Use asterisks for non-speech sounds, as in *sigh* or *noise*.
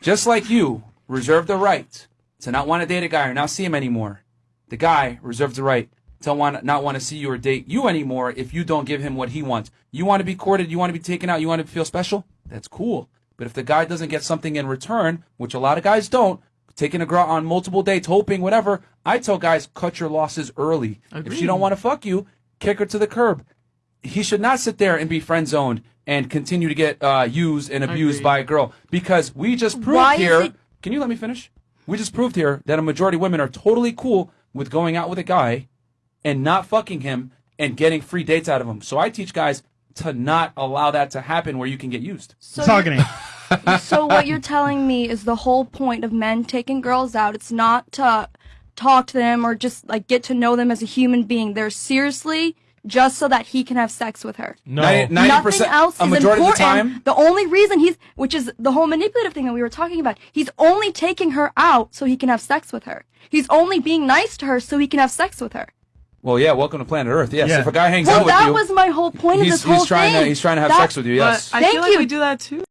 just like you reserve the right to not want to date a guy or not see him anymore, the guy reserves the right to want not want to see you or date you anymore if you don't give him what he wants. You want to be courted, you want to be taken out, you want to feel special. That's cool. But if the guy doesn't get something in return, which a lot of guys don't, taking a girl on multiple dates, hoping whatever, I tell guys cut your losses early. If she don't want to fuck you, kick her to the curb. He should not sit there and be friend zoned and continue to get uh, used and abused by a girl because we just proved Why here. Can you let me finish? We just proved here that a majority of women are totally cool with going out with a guy and not fucking him and getting free dates out of him. So I teach guys to not allow that to happen where you can get used. So Talking *laughs* so what you're telling me is the whole point of men taking girls out. It's not to talk to them or just like get to know them as a human being. They're seriously just so that he can have sex with her. No. Ninety- Nothing 90%, else a is majority important. of the time. The only reason he's, which is the whole manipulative thing that we were talking about, he's only taking her out so he can have sex with her. He's only being nice to her so he can have sex with her. Well, yeah, welcome to planet Earth. Yes, Yeah. if a guy hangs Well, out with you. well, that was my whole point of he's, this whole he's trying thing. to he's trying to have That- sex with you. Yes. But I Thank feel like you. we do that too.